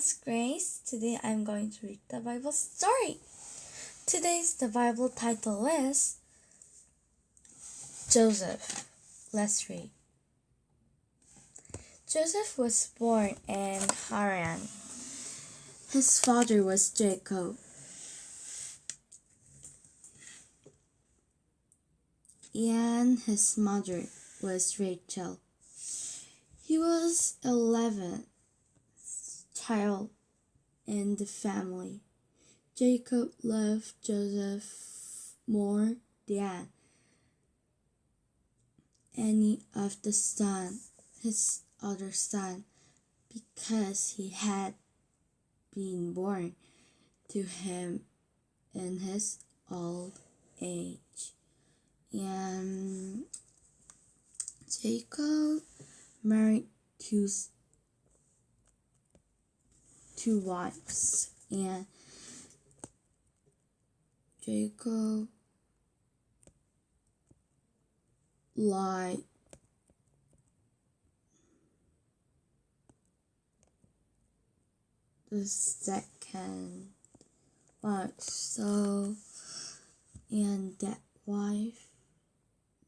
Grace. Today I'm going to read the Bible story. Today's the Bible title is Joseph. Let's read. Joseph was born in Haran. His father was Jacob. And his mother was Rachel. He was 11 child in the family. Jacob loved Joseph more than any of the son, his other son, because he had been born to him in his old age. And Jacob married two two wives, and Jacob lied the second wife. So, and that wife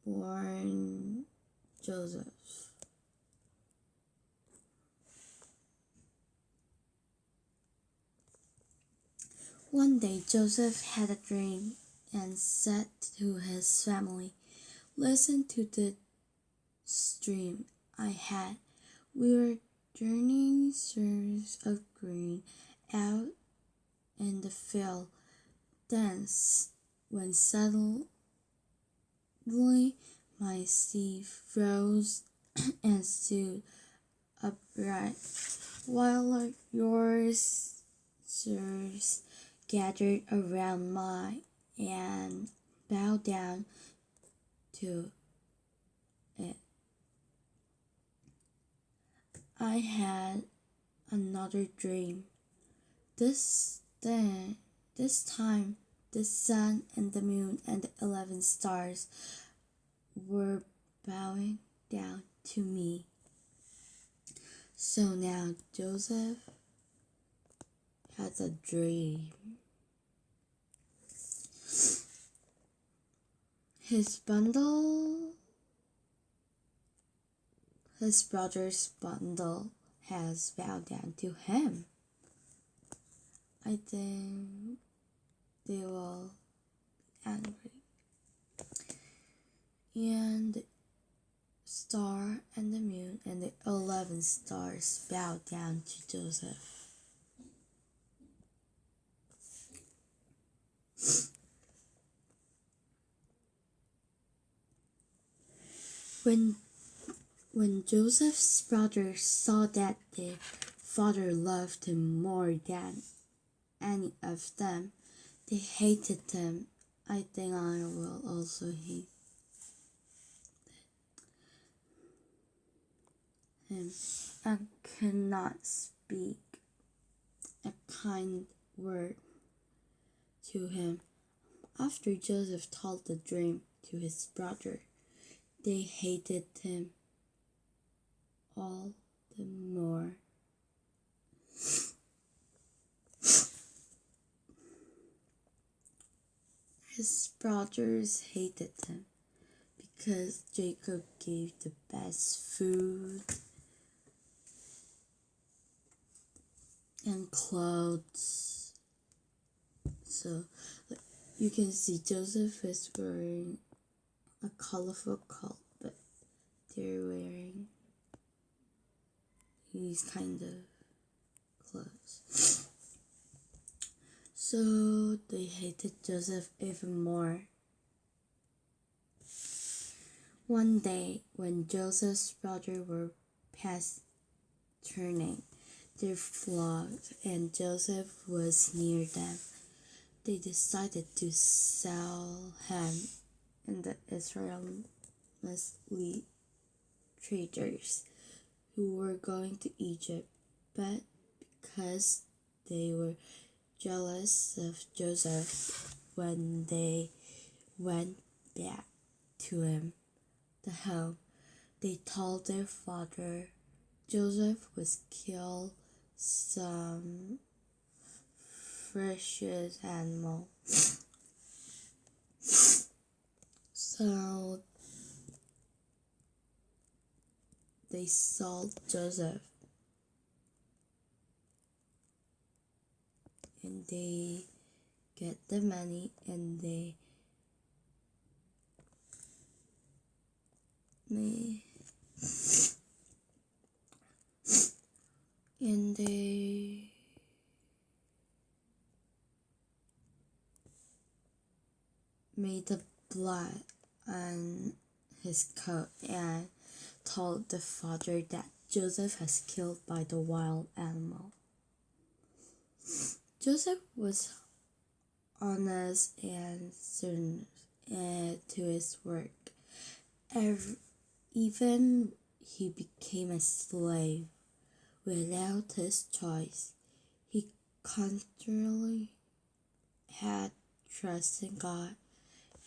born Joseph. One day Joseph had a dream and said to his family, Listen to the dream I had. We were journeying through of green out in the field. Then, when suddenly my sea rose and stood upright, while yours serves gathered around my and bowed down to it. I had another dream. This then this time the sun and the moon and the eleven stars were bowing down to me. So now Joseph has a dream. His bundle, his brother's bundle has bowed down to him. I think they will be angry. And the star and the moon and the eleven stars bowed down to Joseph. When, when Joseph's brothers saw that their father loved him more than any of them, they hated him. I think I will also hate him and cannot speak a kind word to him. After Joseph told the dream to his brother, they hated him all the more. His brothers hated him because Jacob gave the best food and clothes. So you can see Joseph is wearing a colorful coat, but they're wearing these kind of clothes. So they hated Joseph even more. One day, when Joseph's brothers were past turning their flocks and Joseph was near them, they decided to sell him and the Israeli traders who were going to Egypt, but because they were jealous of Joseph when they went back to him, the home, they told their father Joseph was killed some precious animal. So they sold Joseph. And they get the money and they me. And they made the blood on his coat and told the father that Joseph has killed by the wild animal. Joseph was honest and certain eh, to his work. Every, even he became a slave without his choice. He constantly had trust in God,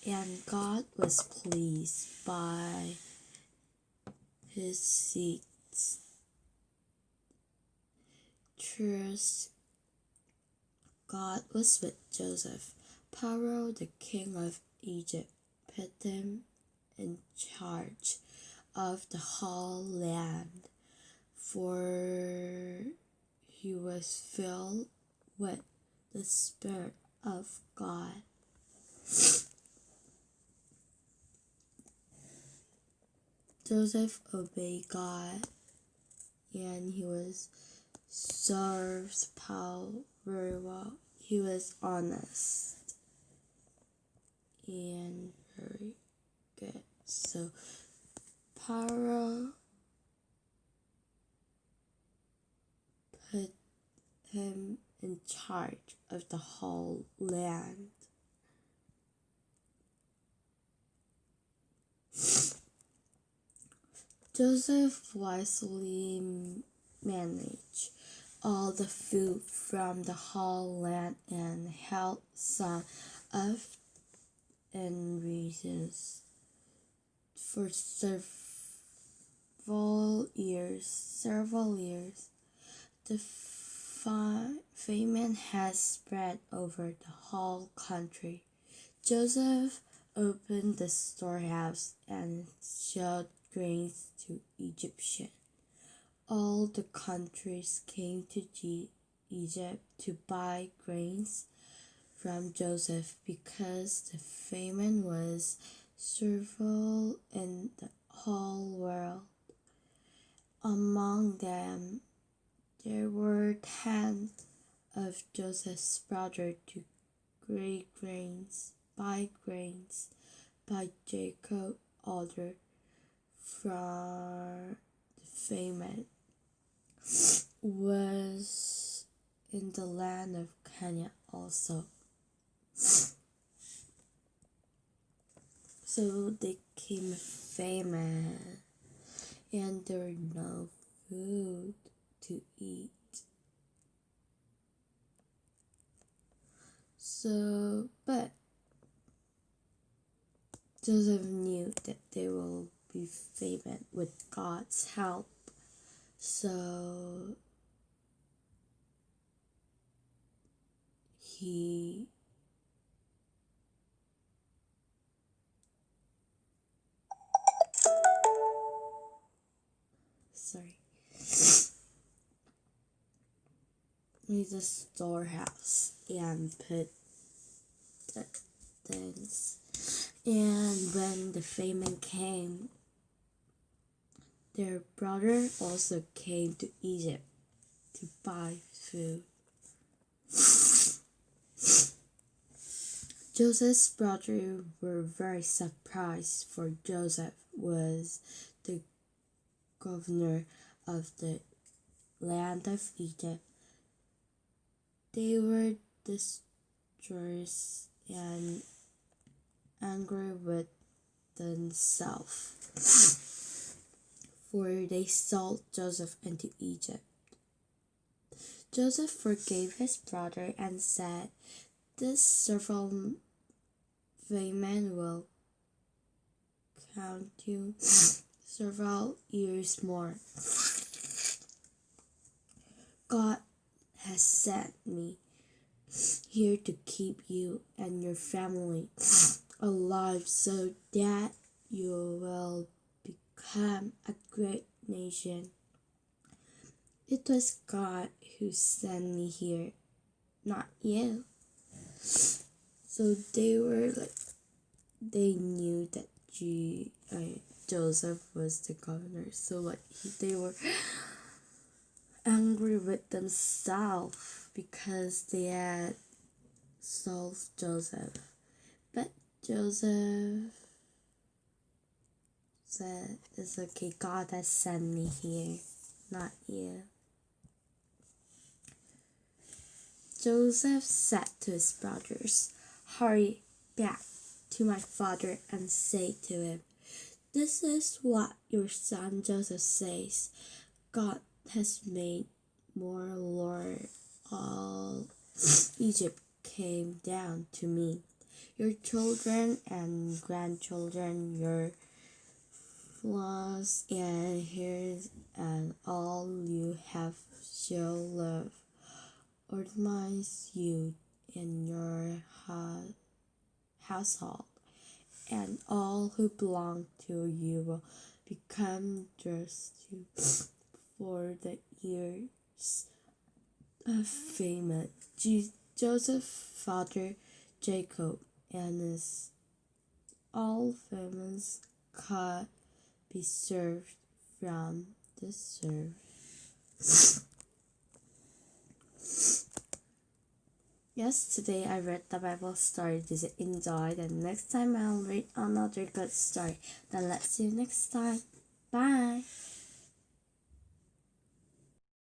and God was pleased by his seeds. Trust God was with Joseph. Pharaoh, the king of Egypt, put him in charge of the whole land, for he was filled with the Spirit of God. Joseph obeyed God and he was served Paul very well. He was honest and very good. So Pharaoh put him in charge of the whole land. Joseph wisely managed all the food from the whole land and held some of in reasons for several years. Several years, the famine has spread over the whole country. Joseph opened the storehouse and showed grains to Egyptians. All the countries came to Egypt to buy grains from Joseph because the famine was severe in the whole world. Among them, there were ten of Joseph's brothers to great grains, buy grains by Jacob order for the famine was in the land of Kenya also. So they came famine and there were no food to eat. So, but Joseph knew that they will be famine with God's help. So he sorry made a storehouse and put the things and when the famine came their brother also came to Egypt to buy food. Joseph's brothers were very surprised, for Joseph was the governor of the land of Egypt. They were distressed and angry with themselves for they sold Joseph into Egypt. Joseph forgave his brother and said, This several famine will count you several years more. God has sent me here to keep you and your family alive so that you will become a great nation. It was God who sent me here, not you. So they were like, they knew that G, uh, Joseph was the governor. So like he, they were angry with themselves because they had sold Joseph. But Joseph said, It's okay, God has sent me here, not you. Joseph said to his brothers, Hurry back to my father and say to him, This is what your son Joseph says God has made more Lord all Egypt came down to me. Your children and grandchildren, your and here's and all you have shall love, ornaments you in your ha- household, and all who belong to you will become dressed for the years of famine. Joseph's father Jacob and his all families could be served from the serve. yes, today I read the Bible story. Did you enjoy? And next time I'll read another good story. Then let's see you next time. Bye.